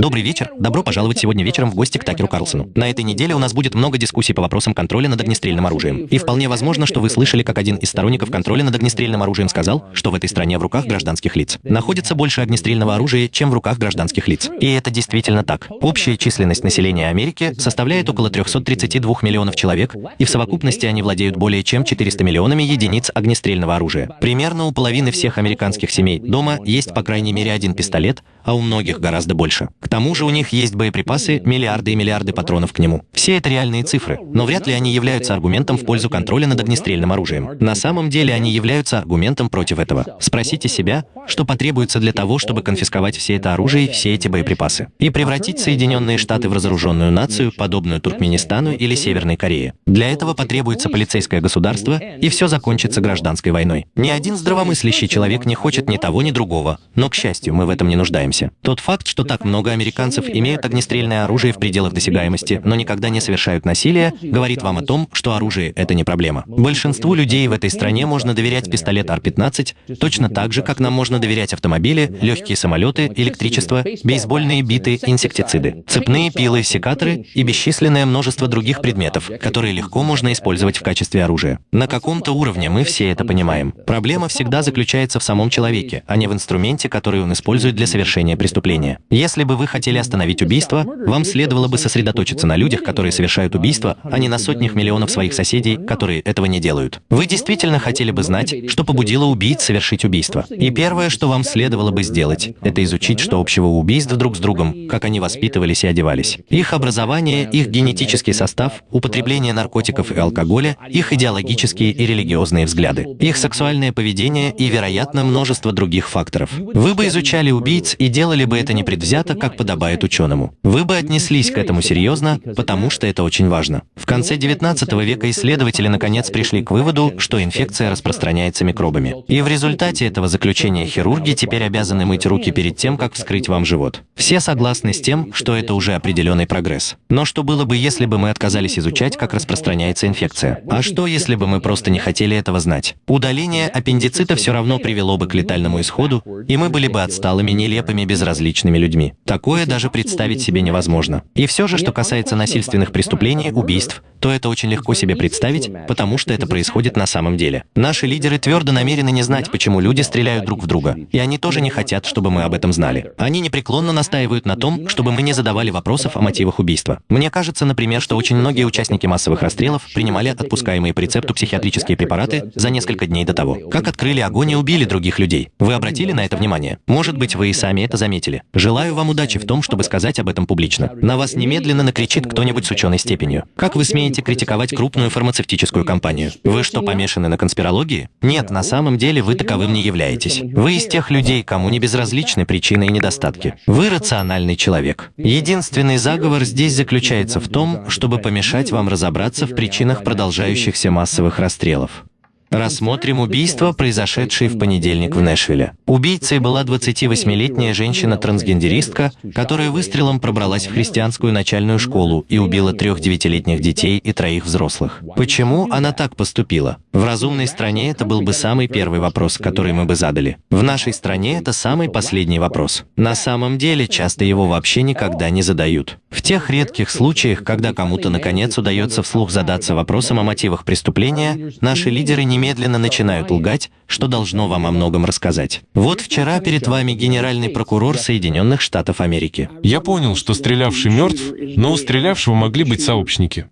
Добрый вечер. Добро пожаловать сегодня вечером в гости к Такеру Карлсону. На этой неделе у нас будет много дискуссий по вопросам контроля над огнестрельным оружием. И вполне возможно, что вы слышали, как один из сторонников контроля над огнестрельным оружием сказал, что в этой стране в руках гражданских лиц находится больше огнестрельного оружия, чем в руках гражданских лиц. И это действительно так. Общая численность населения Америки составляет около 332 миллионов человек, и в совокупности они владеют более чем 400 миллионами единиц огнестрельного оружия. Примерно у половины всех американских семей дома есть по крайней мере один пистолет, а у многих гораздо больше. К тому же у них есть боеприпасы, миллиарды и миллиарды патронов к нему. Все это реальные цифры, но вряд ли они являются аргументом в пользу контроля над огнестрельным оружием. На самом деле они являются аргументом против этого. Спросите себя, что потребуется для того, чтобы конфисковать все это оружие и все эти боеприпасы, и превратить Соединенные Штаты в разоруженную нацию, подобную Туркменистану или Северной Корее. Для этого потребуется полицейское государство, и все закончится гражданской войной. Ни один здравомыслящий человек не хочет ни того, ни другого, но, к счастью, мы в этом не нуждаемся. Тот факт, что так много американцев имеют огнестрельное оружие в пределах досягаемости, но никогда не совершают насилие, говорит вам о том, что оружие — это не проблема. Большинству людей в этой стране можно доверять пистолет Ар-15 точно так же, как нам можно доверять автомобили, легкие самолеты, электричество, бейсбольные биты, инсектициды, цепные пилы, секаторы и бесчисленное множество других предметов, которые легко можно использовать в качестве оружия. На каком-то уровне мы все это понимаем. Проблема всегда заключается в самом человеке, а не в инструменте, который он использует для совершения преступления. Если бы вы хотели остановить убийство, вам следовало бы сосредоточиться на людях, которые совершают убийство, а не на сотнях миллионов своих соседей, которые этого не делают. Вы действительно хотели бы знать, что побудило убийц совершить убийство. И первое, что вам следовало бы сделать, это изучить, что общего у убийств друг с другом, как они воспитывались и одевались. Их образование, их генетический состав, употребление наркотиков и алкоголя, их идеологические и религиозные взгляды, их сексуальное поведение и, вероятно, множество других факторов. Вы бы изучали убийц и делали бы это непредвзято, как подобает ученому. Вы бы отнеслись к этому серьезно, потому что это очень важно. В конце 19 века исследователи наконец пришли к выводу, что инфекция распространяется микробами. И в результате этого заключения хирурги теперь обязаны мыть руки перед тем, как вскрыть вам живот. Все согласны с тем, что это уже определенный прогресс. Но что было бы, если бы мы отказались изучать, как распространяется инфекция? А что, если бы мы просто не хотели этого знать? Удаление аппендицита все равно привело бы к летальному исходу, и мы были бы отсталыми, нелепыми, безразличными людьми. Такое даже представить себе невозможно. И все же, что касается насильственных преступлений, убийств, то это очень легко себе представить, потому что это происходит на самом деле. Наши лидеры твердо намерены не знать, почему люди стреляют друг в друга, и они тоже не хотят, чтобы мы об этом знали. Они непреклонно настаивают на том, чтобы мы не задавали вопросов о мотивах убийства. Мне кажется, например, что очень многие участники массовых расстрелов принимали отпускаемые по рецепту психиатрические препараты за несколько дней до того, как открыли огонь и убили других людей. Вы обратили на это внимание? Может быть, вы и сами это заметили. Желаю вам удачи в том, чтобы сказать об этом публично. На вас немедленно накричит кто-нибудь с ученой степенью. Как вы смеете критиковать крупную фармацевтическую компанию? Вы что, помешаны на конспирологии? Нет, на самом деле вы таковым не являетесь. Вы из тех людей, кому не безразличны причины и недостатки. Вы рациональный человек. Единственный заговор здесь заключается в том, чтобы помешать вам разобраться в причинах продолжающихся массовых расстрелов. Рассмотрим убийство, произошедшее в понедельник в Нэшвилле. Убийцей была 28-летняя женщина-трансгендеристка, которая выстрелом пробралась в христианскую начальную школу и убила трех девятилетних детей и троих взрослых. Почему она так поступила? В разумной стране это был бы самый первый вопрос, который мы бы задали. В нашей стране это самый последний вопрос. На самом деле, часто его вообще никогда не задают. В тех редких случаях, когда кому-то наконец удается вслух задаться вопросом о мотивах преступления, наши лидеры не немедленно начинают лгать, что должно вам о многом рассказать. Вот вчера перед вами генеральный прокурор Соединенных Штатов Америки. Я понял, что стрелявший мертв, но у стрелявшего могли быть сообщники.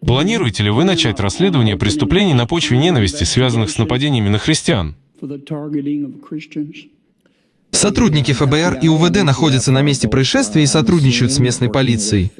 Планируете ли вы начать расследование преступлений на почве ненависти, связанных с нападениями на христиан? Сотрудники ФБР и УВД находятся на месте происшествия и сотрудничают с местной полицией.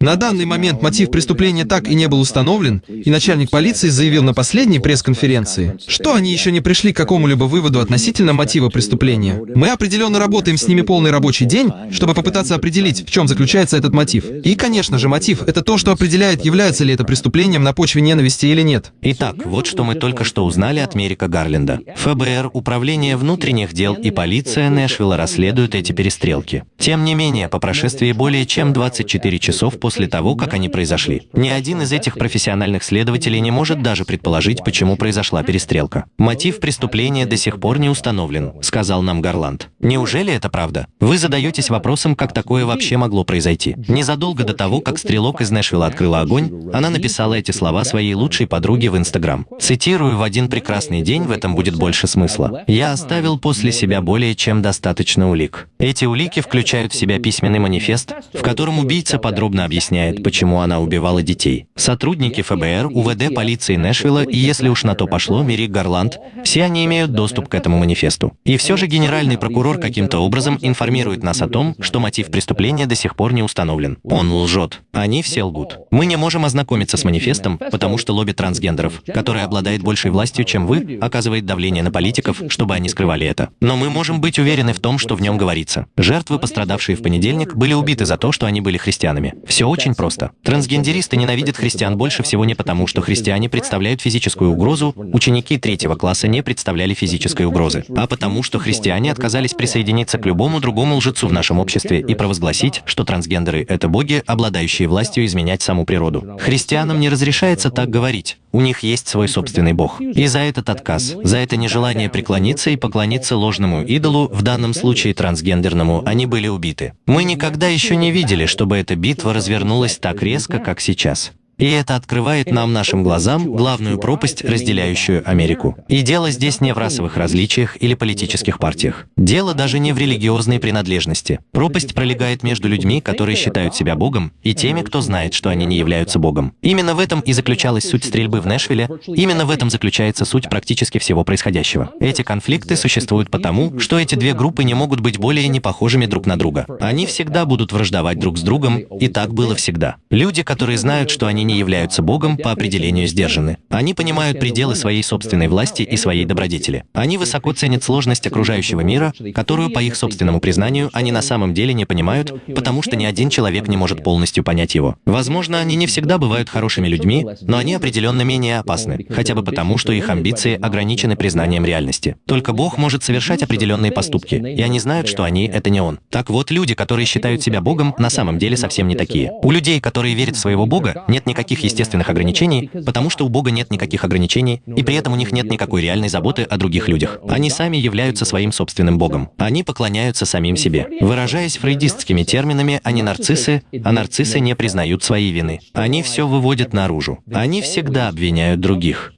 На данный момент мотив преступления так и не был установлен, и начальник полиции заявил на последней пресс-конференции, что они еще не пришли к какому-либо выводу относительно мотива преступления. Мы определенно работаем с ними полный рабочий день, чтобы попытаться определить, в чем заключается этот мотив. И, конечно же, мотив — это то, что определяет, является ли это преступлением на почве ненависти или нет. Итак, вот что мы только что узнали от Мерика Гарленда. ФБР, Управление внутренних дел и полиция Нэшвилла расследуют эти перестрелки. Тем не менее, по прошествии более чем 24 часов после того, как они произошли. Ни один из этих профессиональных следователей не может даже предположить, почему произошла перестрелка. Мотив преступления до сих пор не установлен, сказал нам Гарланд. Неужели это правда? Вы задаетесь вопросом, как такое вообще могло произойти. Незадолго до того, как стрелок из Нэшвилла открыла огонь, она написала эти слова своей лучшей подруге в Инстаграм. Цитирую, «В один прекрасный день в этом будет больше смысла. Я оставил после себя более чем достаточно улик. Эти улики включают в себя письменный манифест, в котором убийца подробно объясняет, почему она убивала детей. Сотрудники ФБР, УВД, полиции Нэшвилла и, если уж на то пошло, Мерик Гарланд, все они имеют доступ к этому манифесту. И все же генеральный прокурор каким-то образом информирует нас о том, что мотив преступления до сих пор не установлен. Он лжет. Они все лгут. Мы не можем ознакомиться с манифестом, потому что лобби трансгендеров, который обладает большей властью, чем вы, оказывает давление на политиков, чтобы они скрывали это. Но мы можем быть уверены в том, что в нем говорится. Жертвы, пострадавшие в понедельник, были убиты за то, что они были христианами. Все очень просто. Трансгендеристы ненавидят христиан больше всего не потому, что христиане представляют физическую угрозу, ученики третьего класса не представляли физической угрозы, а потому, что христиане отказались присоединиться к любому другому лжецу в нашем обществе и провозгласить, что трансгендеры — это боги, обладающие властью изменять саму природу. Христианам не разрешается так говорить. У них есть свой собственный бог. И за этот отказ, за это нежелание преклониться и поклониться ложному идолу, в данном случае трансгендерному, они были убиты. Мы никогда еще не видели, чтобы эта битва развернулась так резко, как сейчас. И это открывает нам, нашим глазам, главную пропасть, разделяющую Америку. И дело здесь не в расовых различиях или политических партиях. Дело даже не в религиозной принадлежности. Пропасть пролегает между людьми, которые считают себя Богом, и теми, кто знает, что они не являются Богом. Именно в этом и заключалась суть стрельбы в Нэшвилле, именно в этом заключается суть практически всего происходящего. Эти конфликты существуют потому, что эти две группы не могут быть более не похожими друг на друга. Они всегда будут враждовать друг с другом, и так было всегда. Люди, которые знают, что они не являются Богом, по определению сдержаны. Они понимают пределы своей собственной власти и своей добродетели. Они высоко ценят сложность окружающего мира, которую, по их собственному признанию, они на самом деле не понимают, потому что ни один человек не может полностью понять его. Возможно, они не всегда бывают хорошими людьми, но они определенно менее опасны, хотя бы потому, что их амбиции ограничены признанием реальности. Только Бог может совершать определенные поступки, и они знают, что они — это не Он. Так вот, люди, которые считают себя Богом, на самом деле совсем не такие. У людей, которые верят в своего Бога, нет никаких никаких естественных ограничений, потому что у Бога нет никаких ограничений, и при этом у них нет никакой реальной заботы о других людях. Они сами являются своим собственным Богом. Они поклоняются самим себе. Выражаясь фрейдистскими терминами, они нарциссы, а нарциссы не признают своей вины. Они все выводят наружу. Они всегда обвиняют других.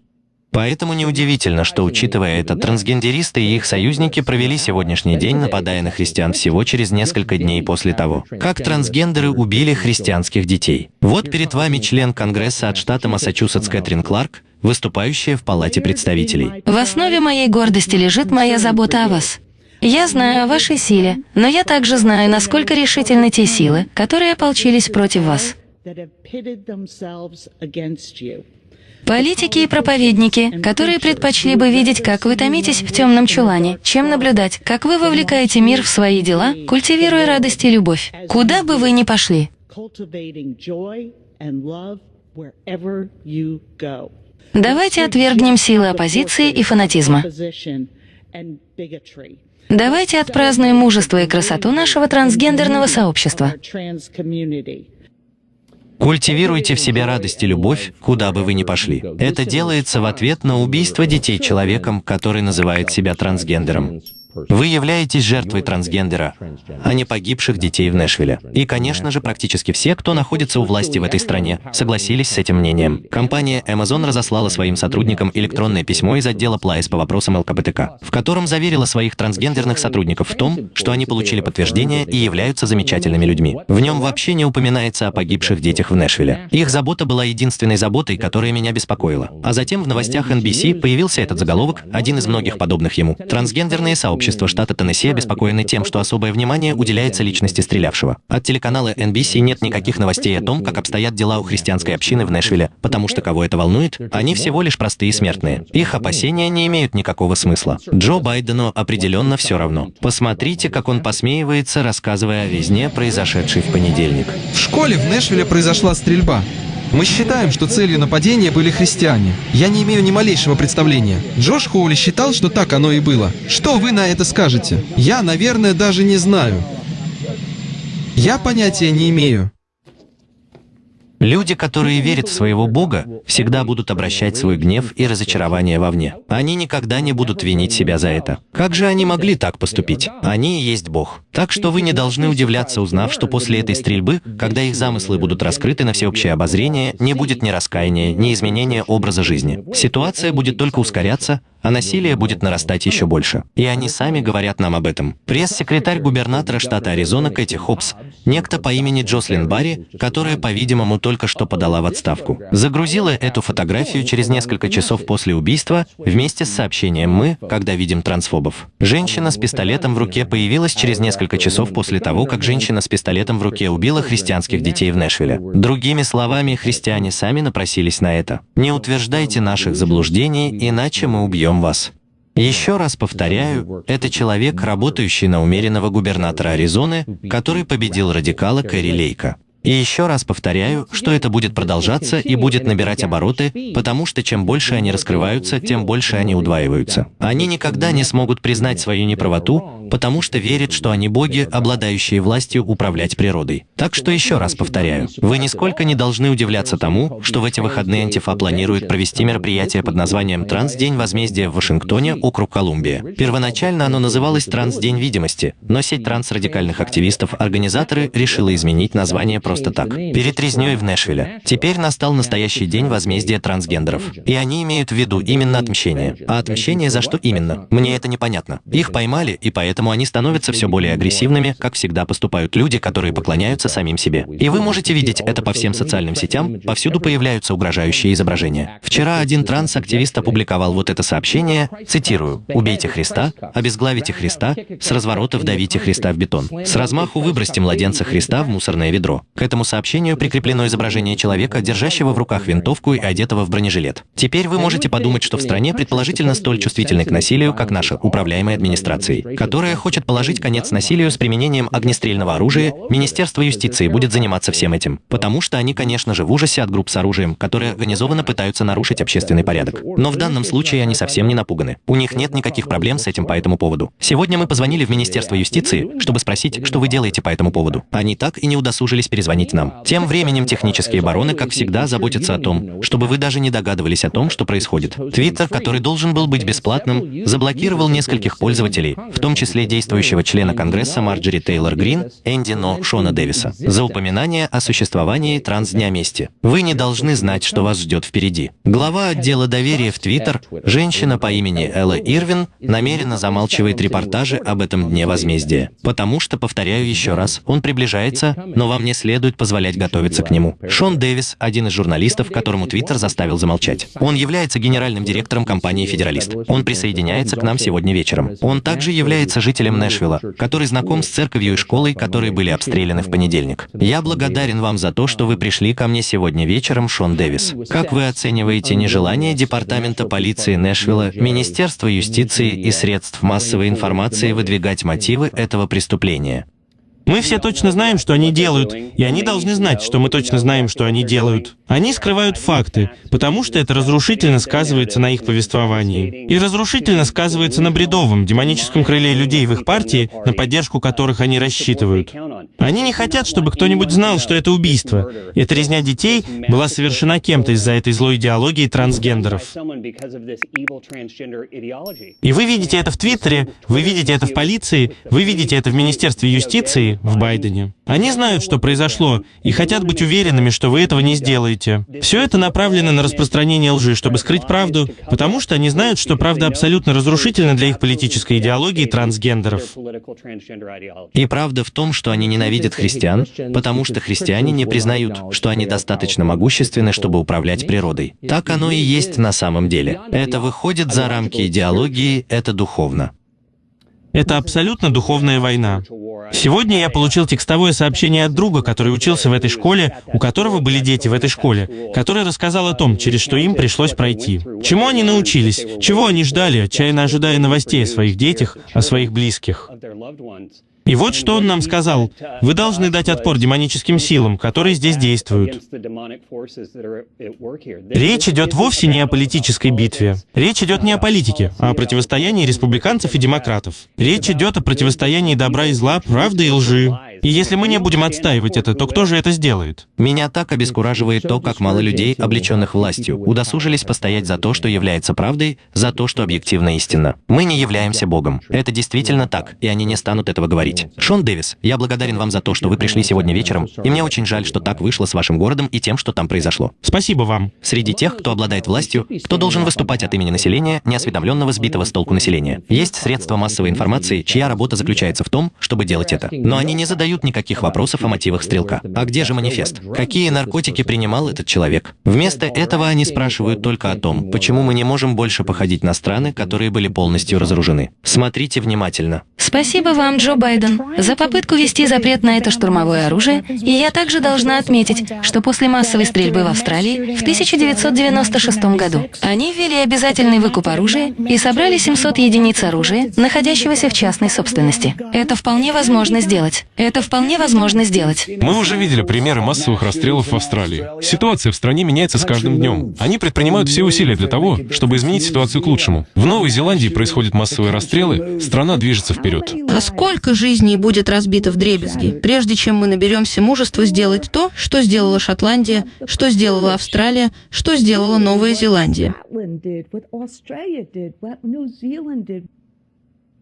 Поэтому неудивительно, что, учитывая это, трансгендеристы и их союзники провели сегодняшний день, нападая на христиан всего через несколько дней после того, как трансгендеры убили христианских детей. Вот перед вами член Конгресса от штата Массачусетс Кэтрин Кларк, выступающая в Палате представителей. В основе моей гордости лежит моя забота о вас. Я знаю о вашей силе, но я также знаю, насколько решительны те силы, которые ополчились против вас. Политики и проповедники, которые предпочли бы видеть, как вы томитесь в темном чулане, чем наблюдать, как вы вовлекаете мир в свои дела, культивируя радость и любовь. Куда бы вы ни пошли. Давайте отвергнем силы оппозиции и фанатизма. Давайте отпразднуем мужество и красоту нашего трансгендерного сообщества. Культивируйте в себе радость и любовь, куда бы вы ни пошли. Это делается в ответ на убийство детей человеком, который называет себя трансгендером. Вы являетесь жертвой трансгендера, а не погибших детей в Нэшвилле. И, конечно же, практически все, кто находится у власти в этой стране, согласились с этим мнением. Компания Amazon разослала своим сотрудникам электронное письмо из отдела Плайс по вопросам ЛКБТК, в котором заверила своих трансгендерных сотрудников в том, что они получили подтверждение и являются замечательными людьми. В нем вообще не упоминается о погибших детях в Нэшвилле. Их забота была единственной заботой, которая меня беспокоила. А затем в новостях NBC появился этот заголовок, один из многих подобных ему. Трансгендерные сообщества общество штата Теннесси обеспокоены тем, что особое внимание уделяется личности стрелявшего. От телеканала NBC нет никаких новостей о том, как обстоят дела у христианской общины в Нэшвилле, потому что кого это волнует, они всего лишь простые смертные. Их опасения не имеют никакого смысла. Джо Байдену определенно все равно. Посмотрите, как он посмеивается, рассказывая о везне, произошедшей в понедельник. В школе в Нэшвилле произошла стрельба. Мы считаем, что целью нападения были христиане. Я не имею ни малейшего представления. Джош Хоули считал, что так оно и было. Что вы на это скажете? Я, наверное, даже не знаю. Я понятия не имею. Люди, которые верят в своего Бога, всегда будут обращать свой гнев и разочарование вовне. Они никогда не будут винить себя за это. Как же они могли так поступить? Они и есть Бог. Так что вы не должны удивляться, узнав, что после этой стрельбы, когда их замыслы будут раскрыты на всеобщее обозрение, не будет ни раскаяния, ни изменения образа жизни. Ситуация будет только ускоряться, а насилие будет нарастать еще больше. И они сами говорят нам об этом. Пресс-секретарь губернатора штата Аризона Кэти Хопс, некто по имени Джослин Барри, которая, по-видимому, только что подала в отставку, загрузила эту фотографию через несколько часов после убийства вместе с сообщением «Мы, когда видим трансфобов». Женщина с пистолетом в руке появилась через несколько часов после того, как женщина с пистолетом в руке убила христианских детей в Нэшвилле. Другими словами, христиане сами напросились на это. Не утверждайте наших заблуждений, иначе мы убьем убьем вас. Еще раз повторяю, это человек, работающий на умеренного губернатора Аризоны, который победил радикала Кэрри Лейка. И еще раз повторяю, что это будет продолжаться и будет набирать обороты, потому что чем больше они раскрываются, тем больше они удваиваются. Они никогда не смогут признать свою неправоту, потому что верят, что они боги, обладающие властью управлять природой. Так что еще раз повторяю, вы нисколько не должны удивляться тому, что в эти выходные Антифа планирует провести мероприятие под названием «Трансдень возмездия» в Вашингтоне, округ Колумбия. Первоначально оно называлось «Трансдень видимости», но сеть трансрадикальных активистов-организаторы решила изменить название просто так. Перед резней в Нэшвилле. Теперь настал настоящий день возмездия трансгендеров. И они имеют в виду именно отмщение. А отмщение за что именно? Мне это непонятно. Их поймали, и поэтому они становятся все более агрессивными, как всегда поступают люди, которые поклоняются самим себе. И вы можете видеть это по всем социальным сетям, повсюду появляются угрожающие изображения. Вчера один транс-активист опубликовал вот это сообщение, цитирую, «Убейте Христа, обезглавите Христа, с разворота вдавите Христа в бетон, с размаху выбросьте младенца Христа в мусорное ведро». К этому сообщению прикреплено изображение человека, держащего в руках винтовку и одетого в бронежилет. Теперь вы можете подумать, что в стране предположительно столь чувствительной к насилию, как наша управляемая администрацией, которая хочет положить конец насилию с применением огнестрельного оружия, Министерство юстиции будет заниматься всем этим. Потому что они, конечно же, в ужасе от групп с оружием, которые организованно пытаются нарушить общественный порядок. Но в данном случае они совсем не напуганы. У них нет никаких проблем с этим по этому поводу. Сегодня мы позвонили в Министерство юстиции, чтобы спросить, что вы делаете по этому поводу. Они так и не удосужились перезвонить звонить нам. Тем временем технические бароны, как всегда, заботятся о том, чтобы вы даже не догадывались о том, что происходит. Твиттер, который должен был быть бесплатным, заблокировал нескольких пользователей, в том числе действующего члена Конгресса Марджери Тейлор Грин, Энди Но Шона Дэвиса, за упоминание о существовании Трансдня мести. Вы не должны знать, что вас ждет впереди. Глава отдела доверия в Твиттер, женщина по имени Элла Ирвин, намеренно замалчивает репортажи об этом Дне возмездия. Потому что, повторяю еще раз, он приближается, но вам не следует следует позволять готовиться к нему. Шон Дэвис – один из журналистов, которому Твиттер заставил замолчать. Он является генеральным директором компании «Федералист». Он присоединяется к нам сегодня вечером. Он также является жителем Нэшвилла, который знаком с церковью и школой, которые были обстреляны в понедельник. Я благодарен вам за то, что вы пришли ко мне сегодня вечером, Шон Дэвис. Как вы оцениваете нежелание Департамента полиции Нэшвилла, Министерства юстиции и средств массовой информации выдвигать мотивы этого преступления? Мы все точно знаем, что они делают, и они должны знать, что мы точно знаем, что они делают. Они скрывают факты, потому что это разрушительно сказывается на их повествовании. И разрушительно сказывается на бредовом, демоническом крыле людей в их партии, на поддержку которых они рассчитывают. Они не хотят, чтобы кто-нибудь знал, что это убийство. Эта резня детей была совершена кем-то из-за этой злой идеологии трансгендеров. И вы видите это в Твиттере, вы видите это в полиции, вы видите это в Министерстве юстиции, в Байдене. Они знают, что произошло, и хотят быть уверенными, что вы этого не сделаете. Все это направлено на распространение лжи, чтобы скрыть правду, потому что они знают, что правда абсолютно разрушительна для их политической идеологии трансгендеров. И правда в том, что они ненавидят христиан, потому что христиане не признают, что они достаточно могущественны, чтобы управлять природой. Так оно и есть на самом деле. Это выходит за рамки идеологии, это духовно. Это абсолютно духовная война. Сегодня я получил текстовое сообщение от друга, который учился в этой школе, у которого были дети в этой школе, который рассказал о том, через что им пришлось пройти. Чему они научились, чего они ждали, отчаянно ожидая новостей о своих детях, о своих близких. И вот что он нам сказал. Вы должны дать отпор демоническим силам, которые здесь действуют. Речь идет вовсе не о политической битве. Речь идет не о политике, а о противостоянии республиканцев и демократов. Речь идет о противостоянии добра и зла, правды и лжи. И если мы не будем отстаивать это, то кто же это сделает? Меня так обескураживает то, как мало людей, облеченных властью, удосужились постоять за то, что является правдой, за то, что объективно истинно. Мы не являемся Богом. Это действительно так, и они не станут этого говорить. Шон Дэвис, я благодарен вам за то, что вы пришли сегодня вечером, и мне очень жаль, что так вышло с вашим городом и тем, что там произошло. Спасибо вам. Среди тех, кто обладает властью, кто должен выступать от имени населения, неосведомленного, сбитого с толку населения. Есть средства массовой информации, чья работа заключается в том, чтобы делать это. Но они не задают никаких вопросов о мотивах стрелка. А где же манифест? Какие наркотики принимал этот человек? Вместо этого они спрашивают только о том, почему мы не можем больше походить на страны, которые были полностью разоружены. Смотрите внимательно. Спасибо вам, Джо Байден, за попытку ввести запрет на это штурмовое оружие, и я также должна отметить, что после массовой стрельбы в Австралии в 1996 году они ввели обязательный выкуп оружия и собрали 700 единиц оружия, находящегося в частной собственности. Это вполне возможно сделать. Это вполне возможно сделать. Мы уже видели примеры массовых расстрелов в Австралии. Ситуация в стране меняется с каждым днем. Они предпринимают все усилия для того, чтобы изменить ситуацию к лучшему. В Новой Зеландии происходят массовые расстрелы, страна движется вперед. А сколько жизней будет разбито в дребезги, прежде чем мы наберемся мужества сделать то, что сделала Шотландия, что сделала Австралия, что сделала Новая Зеландия?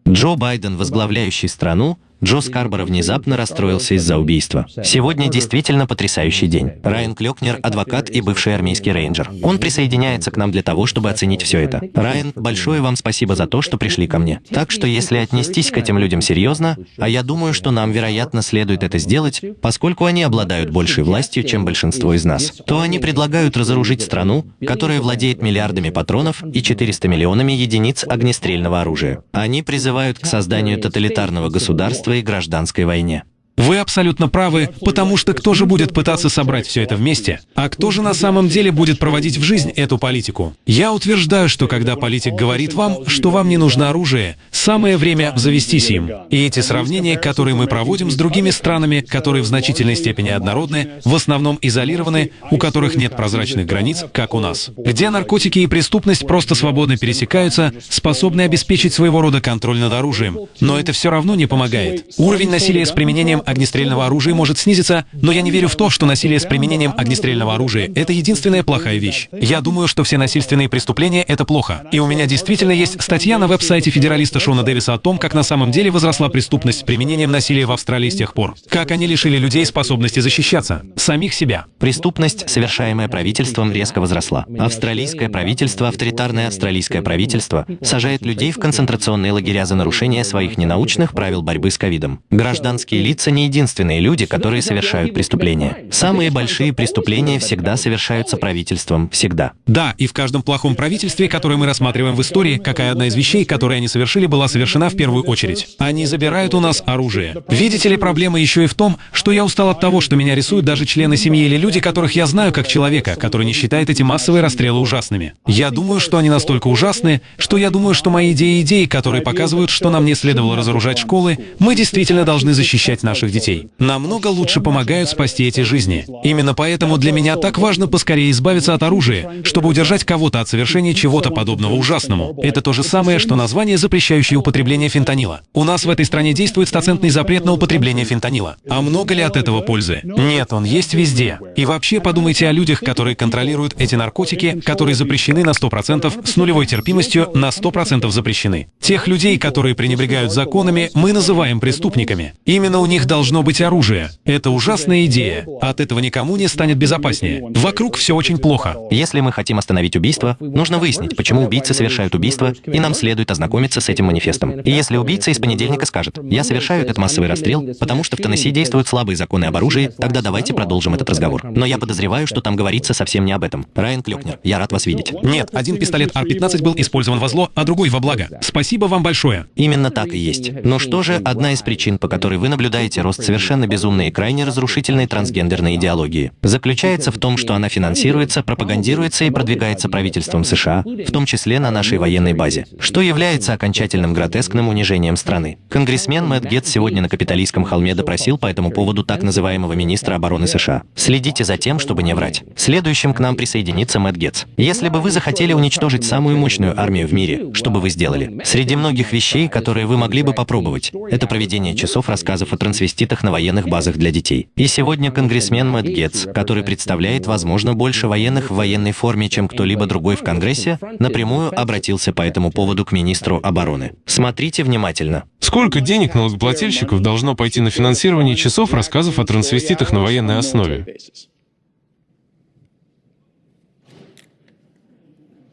Джо Байден, возглавляющий страну, Джо Скарборо внезапно расстроился из-за убийства. Сегодня действительно потрясающий день. Райан Клёкнер – адвокат и бывший армейский рейнджер. Он присоединяется к нам для того, чтобы оценить все это. Райан, большое вам спасибо за то, что пришли ко мне. Так что если отнестись к этим людям серьезно, а я думаю, что нам, вероятно, следует это сделать, поскольку они обладают большей властью, чем большинство из нас, то они предлагают разоружить страну, которая владеет миллиардами патронов и 400 миллионами единиц огнестрельного оружия. Они призывают к созданию тоталитарного государства и гражданской войне. Вы абсолютно правы, потому что кто же будет пытаться собрать все это вместе? А кто же на самом деле будет проводить в жизнь эту политику? Я утверждаю, что когда политик говорит вам, что вам не нужно оружие, самое время завестись им. И эти сравнения, которые мы проводим с другими странами, которые в значительной степени однородны, в основном изолированы, у которых нет прозрачных границ, как у нас, где наркотики и преступность просто свободно пересекаются, способны обеспечить своего рода контроль над оружием. Но это все равно не помогает. Уровень насилия с применением огнестрельного оружия может снизиться, но я не верю в то, что насилие с применением огнестрельного оружия — это единственная плохая вещь. Я думаю, что все насильственные преступления — это плохо. И у меня действительно есть статья на веб-сайте федералиста Шона Дэвиса о том, как на самом деле возросла преступность с применением насилия в Австралии с тех пор. Как они лишили людей способности защищаться. Самих себя. Преступность, совершаемая правительством, резко возросла. Австралийское правительство, авторитарное австралийское правительство, сажает людей в концентрационные лагеря за нарушение своих ненаучных правил борьбы с ковидом. Гражданские лица не единственные люди, которые совершают преступления. Самые большие преступления всегда совершаются правительством, всегда. Да, и в каждом плохом правительстве, которое мы рассматриваем в истории, какая одна из вещей, которые они совершили, была совершена в первую очередь. Они забирают у нас оружие. Видите ли, проблема еще и в том, что я устал от того, что меня рисуют даже члены семьи или люди, которых я знаю как человека, который не считает эти массовые расстрелы ужасными. Я думаю, что они настолько ужасны, что я думаю, что мои идеи идеи, которые показывают, что нам не следовало разоружать школы, мы действительно должны защищать наших детей. Намного лучше помогают спасти эти жизни. Именно поэтому для меня так важно поскорее избавиться от оружия, чтобы удержать кого-то от совершения чего-то подобного ужасному. Это то же самое, что название, запрещающее употребление фентанила. У нас в этой стране действует стоцентный запрет на употребление фентанила. А много ли от этого пользы? Нет, он есть везде. И вообще подумайте о людях, которые контролируют эти наркотики, которые запрещены на 100%, с нулевой терпимостью на 100% запрещены. Тех людей, которые пренебрегают законами, мы называем преступниками. Именно у них должно быть оружие. Это ужасная идея. От этого никому не станет безопаснее. Вокруг все очень плохо. Если мы хотим остановить убийство, нужно выяснить, почему убийцы совершают убийство, и нам следует ознакомиться с этим манифестом. И если убийца из понедельника скажет, «Я совершаю этот массовый расстрел, потому что в Теннесси действуют слабые законы об оружии», тогда давайте продолжим этот разговор. Но я подозреваю, что там говорится совсем не об этом. Райан Клёкнер, я рад вас видеть. Нет, один пистолет R-15 был использован во зло, а другой во благо. Спасибо вам большое. Именно так и есть. Но что же одна из причин, по которой вы наблюдаете рост совершенно безумной и крайне разрушительной трансгендерной идеологии? Заключается в том, что она финансируется, пропагандируется и продвигается правительством США, в том числе на нашей военной базе, что является окончательным гротескным унижением страны. Конгрессмен Мэтт Гетц сегодня на Капитолийском холме допросил по этому поводу так называемого министра обороны США. Следите за тем, чтобы не врать. Следующим к нам присоединится Мэтт Гетц. Если бы вы захотели уничтожить самую мощную армию в мире, что бы вы сделали? Среди многих вещей, которые вы могли бы попробовать, это проведение часов рассказов о трансвеститах трансвеститах на военных базах для детей. И сегодня конгрессмен Мэтт Гетц, который представляет, возможно, больше военных в военной форме, чем кто-либо другой в Конгрессе, напрямую обратился по этому поводу к министру обороны. Смотрите внимательно. Сколько денег налогоплательщиков должно пойти на финансирование часов рассказов о трансвеститах на военной основе?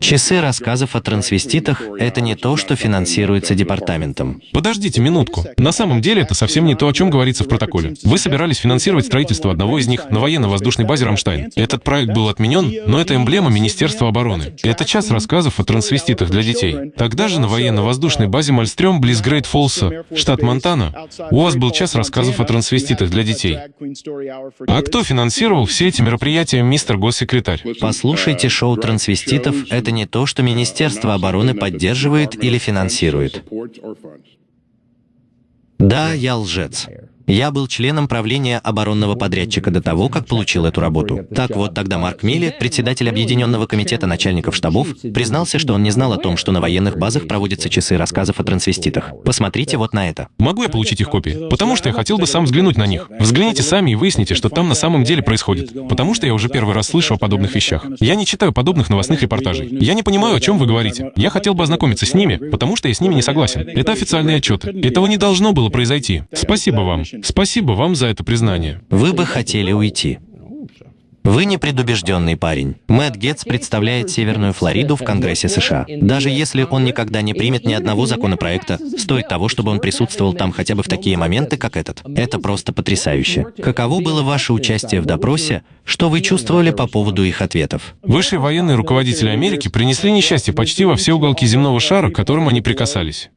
Часы рассказов о трансвеститах — это не то, что финансируется департаментом. Подождите минутку. На самом деле это совсем не то, о чем говорится в протоколе. Вы собирались финансировать строительство одного из них на военно-воздушной базе «Рамштайн». Этот проект был отменен, но это эмблема Министерства обороны. Это час рассказов о трансвеститах для детей. Тогда же на военно-воздушной базе Мальстрём близ Грейт Фолса, штат Монтана, у вас был час рассказов о трансвеститах для детей. А кто финансировал все эти мероприятия, мистер госсекретарь? Послушайте шоу трансвеститов — это не то, что Министерство обороны поддерживает или финансирует. Да, я лжец. Я был членом правления оборонного подрядчика до того, как получил эту работу. Так вот, тогда Марк Милли, председатель Объединенного комитета начальников штабов, признался, что он не знал о том, что на военных базах проводятся часы рассказов о трансвеститах. Посмотрите вот на это. Могу я получить их копии? Потому что я хотел бы сам взглянуть на них. Взгляните сами и выясните, что там на самом деле происходит. Потому что я уже первый раз слышу о подобных вещах. Я не читаю подобных новостных репортажей. Я не понимаю, о чем вы говорите. Я хотел бы ознакомиться с ними, потому что я с ними не согласен. Это официальные отчеты. Этого не должно было произойти. Спасибо вам. Спасибо вам за это признание. Вы бы хотели уйти. Вы непредубежденный парень. Мэтт Гетц представляет Северную Флориду в Конгрессе США. Даже если он никогда не примет ни одного законопроекта, стоит того, чтобы он присутствовал там хотя бы в такие моменты, как этот. Это просто потрясающе. Каково было ваше участие в допросе? Что вы чувствовали по поводу их ответов? Высшие военные руководители Америки принесли несчастье почти во все уголки земного шара, к которым они прикасались.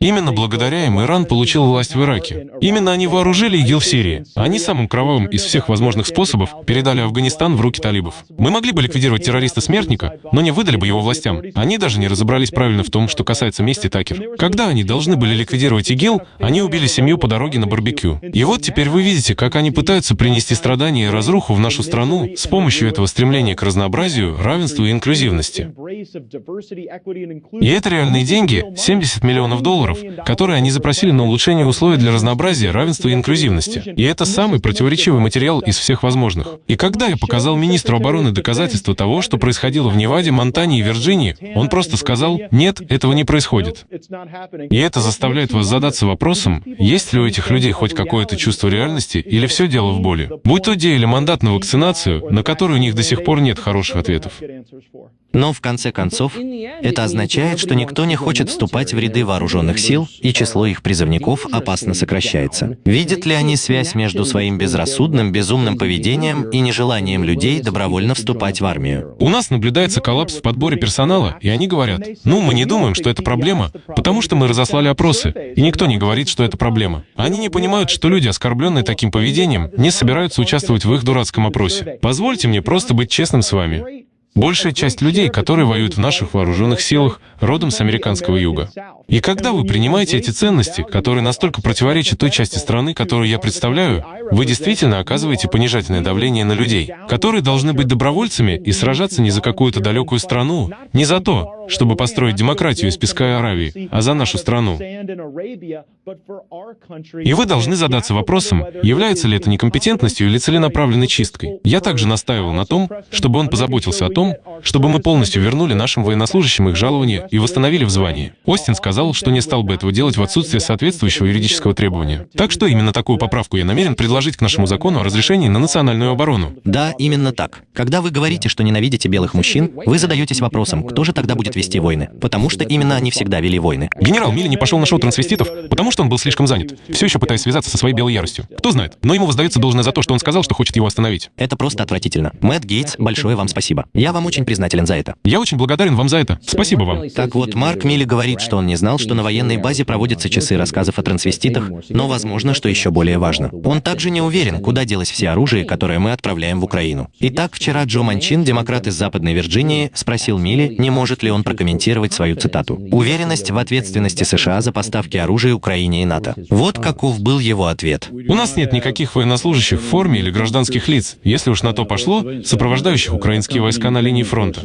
Именно благодаря им Иран получил власть в Ираке. Именно они вооружили ИГИЛ в Сирии. Они самым кровавым из всех возможных способов передали Афганистан в руки талибов. Мы могли бы ликвидировать террориста-смертника, но не выдали бы его властям. Они даже не разобрались правильно в том, что касается мести Такер. Когда они должны были ликвидировать ИГИЛ, они убили семью по дороге на барбекю. И вот теперь вы видите, как они пытаются принести страдания и разруху в нашу страну с помощью этого стремления к разнообразию, равенству и инклюзивности. И это реальные деньги, 70 миллионов долларов, которые они запросили на улучшение условий для разнообразия, равенства и инклюзивности. И это самый противоречивый материал из всех возможных. И когда я показал министру обороны доказательства того, что происходило в Неваде, Монтане и Вирджинии, он просто сказал, нет, этого не происходит. И это заставляет вас задаться вопросом, есть ли у этих людей хоть какое-то чувство реальности или все дело в боли. Будь то де или мандат на вакцинацию, на который у них до сих пор нет хороших ответов. Но в конце концов, это означает, что никто не хочет вступать в ряды вооруженных сил, и число их призывников опасно сокращается. Видят ли они связь между своим безрассудным, безумным поведением и нежеланием людей добровольно вступать в армию? У нас наблюдается коллапс в подборе персонала, и они говорят, ну, мы не думаем, что это проблема, потому что мы разослали опросы, и никто не говорит, что это проблема. Они не понимают, что люди, оскорбленные таким поведением, не собираются участвовать в их дурацком опросе. Позвольте мне просто быть честным с вами. Большая часть людей, которые воюют в наших вооруженных силах, родом с американского юга. И когда вы принимаете эти ценности, которые настолько противоречат той части страны, которую я представляю, вы действительно оказываете понижательное давление на людей, которые должны быть добровольцами и сражаться не за какую-то далекую страну, не за то, чтобы построить демократию из песка и Аравии, а за нашу страну. И вы должны задаться вопросом, является ли это некомпетентностью или целенаправленной чисткой. Я также настаивал на том, чтобы он позаботился о том, чтобы мы полностью вернули нашим военнослужащим их жалования и восстановили в звании. Остин сказал, что не стал бы этого делать в отсутствие соответствующего юридического требования. Так что именно такую поправку я намерен предложить к нашему закону о разрешении на национальную оборону. Да, именно так. Когда вы говорите, что ненавидите белых мужчин, вы задаетесь вопросом, кто же тогда будет вести войны? Потому что именно они всегда вели войны. Генерал Милли не пошел на шоу трансвеститов, потому что он был слишком занят, все еще пытаясь связаться со своей белой яростью. Кто знает, но ему воздается должное за то, что он сказал, что хочет его остановить. Это просто отвратительно. Мэтт Гейтс, большое вам спасибо. Я вам очень признателен за это. Я очень благодарен вам за это. Спасибо вам. Так вот, Марк Милли говорит, что он не знал, что на военной базе проводятся часы рассказов о трансвеститах, но, возможно, что еще более важно. Он также не уверен, куда делось все оружие, которое мы отправляем в Украину. Итак, вчера Джо Манчин, демократ из Западной Вирджинии, спросил Милли, не может ли он прокомментировать свою цитату. «Уверенность в ответственности США за поставки оружия Украине и НАТО». Вот каков был его ответ. У нас нет никаких военнослужащих в форме или гражданских лиц, если уж на то пошло, сопровождающих украинские войска на линии фронта.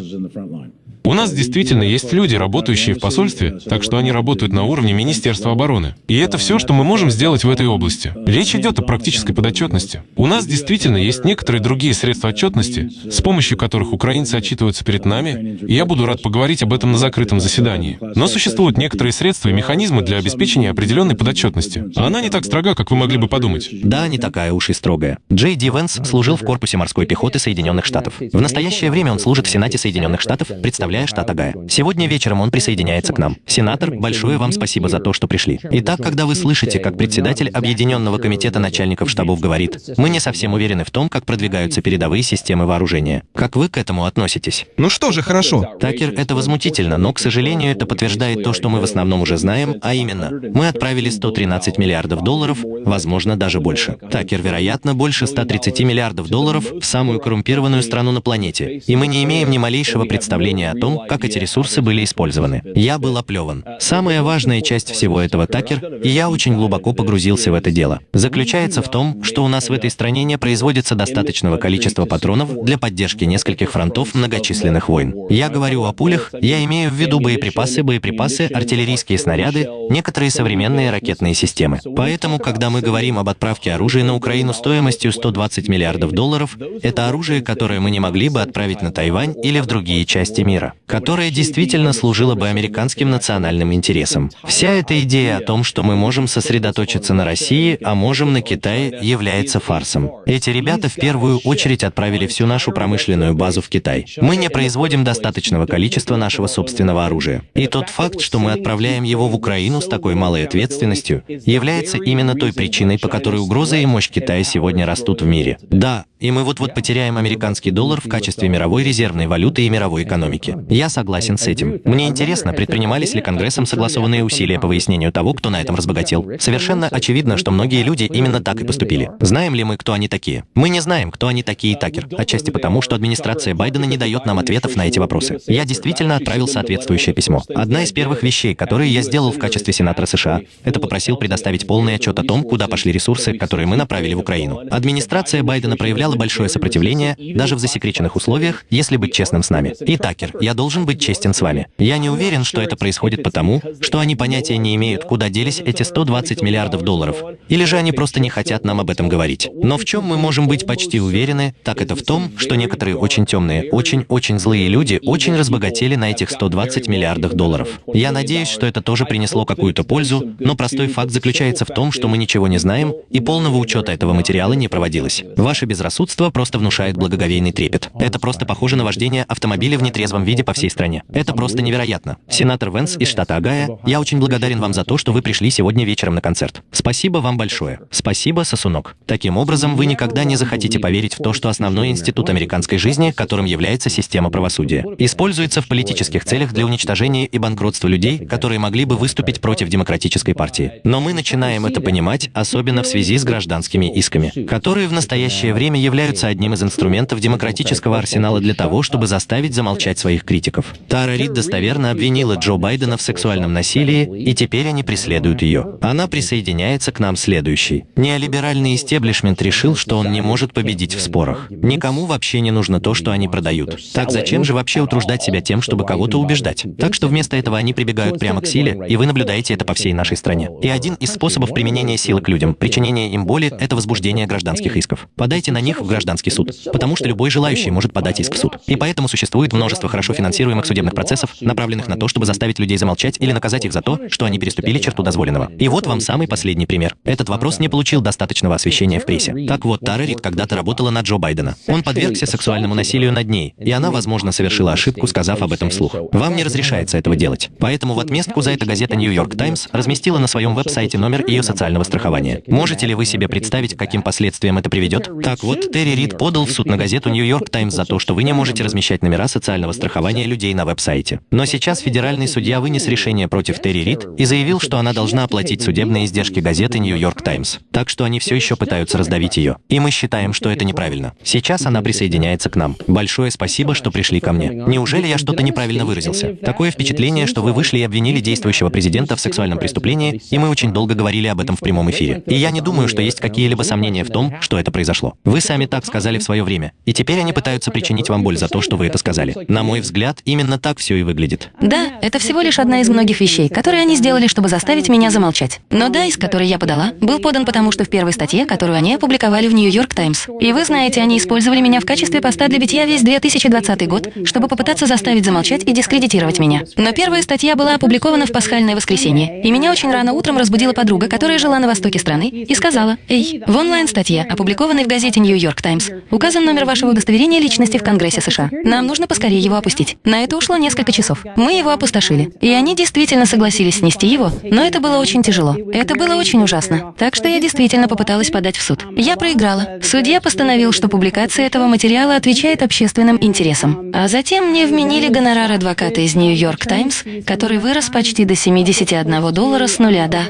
У нас действительно есть люди, работающие в посольстве, так что они работают на уровне Министерства обороны. И это все, что мы можем сделать в этой области. Речь идет о практической подотчетности. У нас действительно есть некоторые другие средства отчетности, с помощью которых украинцы отчитываются перед нами, и я буду рад поговорить об этом на закрытом заседании. Но существуют некоторые средства и механизмы для обеспечения определенной подотчетности. Она не так строга, как вы могли бы подумать. Да, не такая уж и строгая. Джей Ди Венс служил в корпусе морской пехоты Соединенных Штатов. В настоящее время он служит в Сенате Соединенных Штатов, представляя штат Агая. Сегодня вечером он присоединяется к нам. Сенатор, большое вам спасибо за то, что пришли. Итак, когда вы слышите, как председатель Объединенного комитета начальников штабов говорит, мы не совсем уверены в том, как продвигаются передовые системы вооружения. Как вы к этому относитесь? Ну что же, хорошо. Такер, это возмутительно, но, к сожалению, это подтверждает то, что мы в основном уже знаем, а именно, мы отправили 113 миллиардов долларов, возможно, даже больше. Такер, вероятно, больше 130 миллиардов долларов в самую коррумпированную страну на планете, и мы не имеем ни малейшего представления о том, как эти ресурсы были использованы. Я был оплеван. Самая важная часть всего этого, Такер, и я очень глубоко погрузился в это дело, заключается в том, что у нас в этой стране не производится достаточного количества патронов для поддержки нескольких фронтов многочисленных войн. Я говорю о пулях, я имею в виду боеприпасы, боеприпасы, артиллерийские снаряды, некоторые современные ракетные системы. Поэтому, когда мы говорим об отправке оружия на Украину стоимостью 120 миллиардов долларов, это оружие, которое мы не могли бы отправить на Тайвань или в другие части мира, которое действительно служило бы американским национальным интересам. Вся эта идея о том, что мы можем сосредоточиться на России, а можем на Китае, является фарсом. Эти ребята в первую очередь отправили всю нашу промышленную базу в Китай. Мы не производим достаточного количества нашего собственного оружия. И тот факт, что мы отправляем его в Украину с такой малой ответственностью, является именно той причиной, по которой угроза и мощь Китая сегодня растут в мире. Да, и мы вот-вот потеряем американский доллар в качестве мировой резервной валюты и мировой экономики. Я согласен с этим. Мне интересно, предпринимались ли Конгрессом согласованные усилия по выяснению того, кто на этом разбогател. Совершенно очевидно, что многие люди именно так и поступили. Знаем ли мы, кто они такие? Мы не знаем, кто они такие, Такер. Отчасти потому, что администрация Байдена не дает нам ответов на эти вопросы. Я действительно отправил соответствующее письмо. Одна из первых вещей, которые я сделал в качестве сенатора США, это попросил предоставить полный отчет о том, куда пошли ресурсы, которые мы направили в Украину. Администрация Байдена проявляла большое сопротивление, даже в засекреченных условиях, если быть честным с нами. И, Такер, я должен быть честен с вами. Я не уверен, что это происходит потому, что они понятия не имеют, куда делись эти 120 миллиардов долларов, или же они просто не хотят нам об этом говорить. Но в чем мы можем быть почти уверены, так это в том, что некоторые очень темные, очень-очень злые люди очень разбогатели на этих 120 миллиардах долларов. Я надеюсь, что это тоже принесло какую-то пользу, но простой факт заключается в том, что мы ничего не знаем, и полного учета этого материала не проводилось. Ваше безрассудство просто внушает благоговейный трепет. Это просто похоже на вождение автомобиля в нетрезвом виде по всей стране. Это просто невероятно. Сенатор Венс из штата Агая, я очень благодарен вам за то, что вы пришли сегодня вечером на концерт. Спасибо вам большое. Спасибо, сосунок. Таким образом, вы никогда не захотите поверить в то, что основной институт американской жизни, которым является система правосудия, используется в политических целях для уничтожения и банкротства людей, которые могли бы выступить против демократической партии. Но мы начинаем это понимать, особенно в связи с гражданскими исками, которые в настоящее время являются одним из инструментов демократического арсенала для того, чтобы заставить замолчать своих критиков. Тара Рид достоверно обвинила Джо Байдена в сексуальном насилии, и теперь они преследуют ее. Она присоединяется к нам следующей. Неолиберальный истеблишмент решил, что он не может победить в спорах. Никому вообще не нужно то, что они продают. Так зачем же вообще утруждать себя тем, чтобы кого-то убеждать? Так что вместо этого они прибегают прямо к силе, и вы наблюдаете это по всей нашей стране. И один из способов применения силы к людям, причинения им боли, это возбуждение гражданских исков. Подайте на них в гражданский суд, потому что любой желающий может подать иск в суд. И поэтому существует множество хорошо финансируемых судебных процессов, направленных на то, чтобы заставить людей замолчать или наказать их за то, что они переступили черту дозволенного. И вот вам самый последний пример. Этот вопрос не получил достаточного освещения в прессе. Так вот, Тара Рид когда-то работала на Джо Байдена. Он подвергся сексуальному насилию над ней, и она, возможно, совершила ошибку, сказав об этом вслух. Вам не разрешается этого делать. Поэтому в отместку за это газета Нью-Йорк Таймс разместила на своем веб-сайте номер ее социального страхования. Можете ли вы себе представить, каким последствиям это приведет? Так вот, Терри Рид подал в суд на газету Нью-Йорк Таймс за то, что вы не можете размещать номера социального страхования людей на веб-сайте. Но сейчас федеральный судья вынес решение против Терри Рид и заявил, что она должна оплатить судебные издержки газеты Нью-Йорк Таймс. Так что они все еще пытаются раздавить ее. И мы считаем, что это неправильно. Сейчас она присоединяется к нам. Большое спасибо, что пришли ко мне. Неужели я что-то неправильно выразился? Такое впечатление, что вы вышли и обвинили действующего президента в сексуальном преступлении, и мы очень долго говорили об этом в прямом эфире. И я не думаю, что есть какие-либо сомнения в том, что это произошло. Вы сами так сказали в свое время, и теперь они пытаются причинить вам боль за то, что вы это сказали. На мой взгляд, именно так все и выглядит. Да, это всего лишь одна из многих вещей, которые они сделали, чтобы заставить меня замолчать. Но да, из которой я подала, был подан потому, что в первой статье, которую они опубликовали в Нью-Йорк Таймс. И вы знаете, они использовали меня в качестве поста для битья весь 2020 год, чтобы попытаться заставить замолчать и дискредитировать меня. Но первая статья была опубликована в пасхальное воскресенье, и меня очень рано утром разбудила подруга, которая жила на востоке страны, и сказала, «Эй, в онлайн-статье, опубликованной в газете Нью-Йорк Таймс, указан номер вашего удостоверения личности в Конгрессе США. Нам нужно поскорее его опустить». На это ушло несколько часов. Мы его опустошили. И они действительно согласились снести его, но это было очень тяжело. Это было очень ужасно. Так что я действительно попыталась подать в суд. Я проиграла. Судья постановил, что публикация этого материала отвечает общественным интересам. А затем мне вменили гонорар адвоката из Нью-Йорк Таймс, который вырос почти до 71 доллара с нуля, да.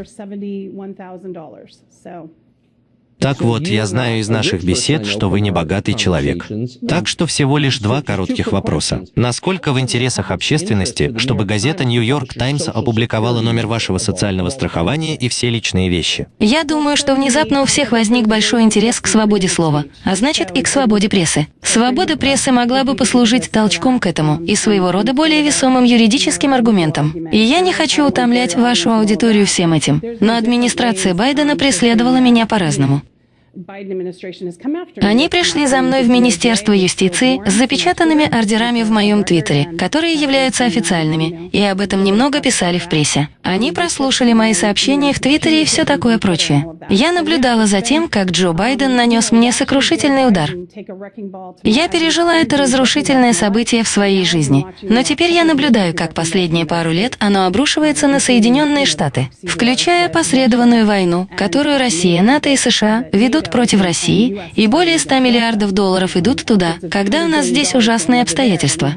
Так вот, я знаю из наших бесед, что вы не богатый человек. Так что всего лишь два коротких вопроса. Насколько в интересах общественности, чтобы газета «Нью-Йорк Таймс» опубликовала номер вашего социального страхования и все личные вещи? Я думаю, что внезапно у всех возник большой интерес к свободе слова, а значит и к свободе прессы. Свобода прессы могла бы послужить толчком к этому и своего рода более весомым юридическим аргументом. И я не хочу утомлять вашу аудиторию всем этим, но администрация Байдена преследовала меня по-разному. Они пришли за мной в Министерство юстиции с запечатанными ордерами в моем твиттере, которые являются официальными, и об этом немного писали в прессе. Они прослушали мои сообщения в твиттере и все такое прочее. Я наблюдала за тем, как Джо Байден нанес мне сокрушительный удар. Я пережила это разрушительное событие в своей жизни, но теперь я наблюдаю, как последние пару лет оно обрушивается на Соединенные Штаты, включая посредованную войну, которую Россия, НАТО и США ведут идут против России, и более 100 миллиардов долларов идут туда, когда у нас здесь ужасные обстоятельства.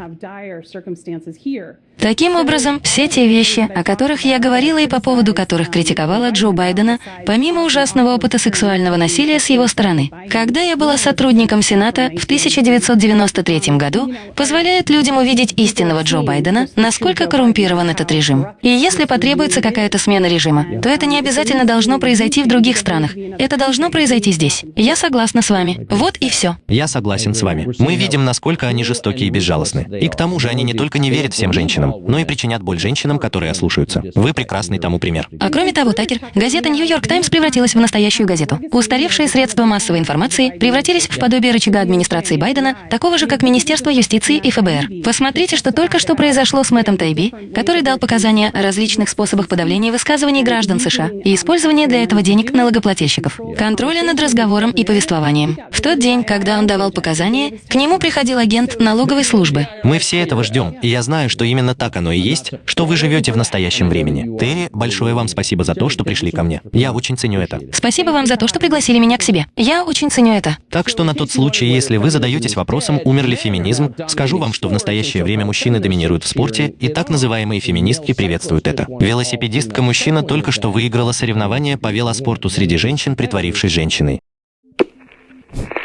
Таким образом, все те вещи, о которых я говорила и по поводу которых критиковала Джо Байдена, помимо ужасного опыта сексуального насилия с его стороны, когда я была сотрудником Сената в 1993 году, позволяют людям увидеть истинного Джо Байдена, насколько коррумпирован этот режим. И если потребуется какая-то смена режима, то это не обязательно должно произойти в других странах. Это должно произойти здесь. Я согласна с вами. Вот и все. Я согласен с вами. Мы видим, насколько они жестокие и безжалостны. И к тому же они не только не верят всем женщинам, но и причинят боль женщинам, которые ослушаются. Вы прекрасный тому пример. А кроме того, Такер, газета «Нью-Йорк Таймс» превратилась в настоящую газету. Устаревшие средства массовой информации превратились в подобие рычага администрации Байдена, такого же, как Министерство юстиции и ФБР. Посмотрите, что только что произошло с Мэттом Тайби, который дал показания о различных способах подавления высказываний граждан США и использования для этого денег налогоплательщиков, контроля над разговором и повествованием. В тот день, когда он давал показания, к нему приходил агент налоговой службы. Мы все этого ждем, и я знаю, что именно так оно и есть, что вы живете в настоящем времени. Терри, большое вам спасибо за то, что пришли ко мне. Я очень ценю это. Спасибо вам за то, что пригласили меня к себе. Я очень ценю это. Так что на тот случай, если вы задаетесь вопросом, умер ли феминизм, скажу вам, что в настоящее время мужчины доминируют в спорте, и так называемые феминистки приветствуют это. Велосипедистка-мужчина только что выиграла соревнование по велоспорту среди женщин, притворившись женщиной. Thank you.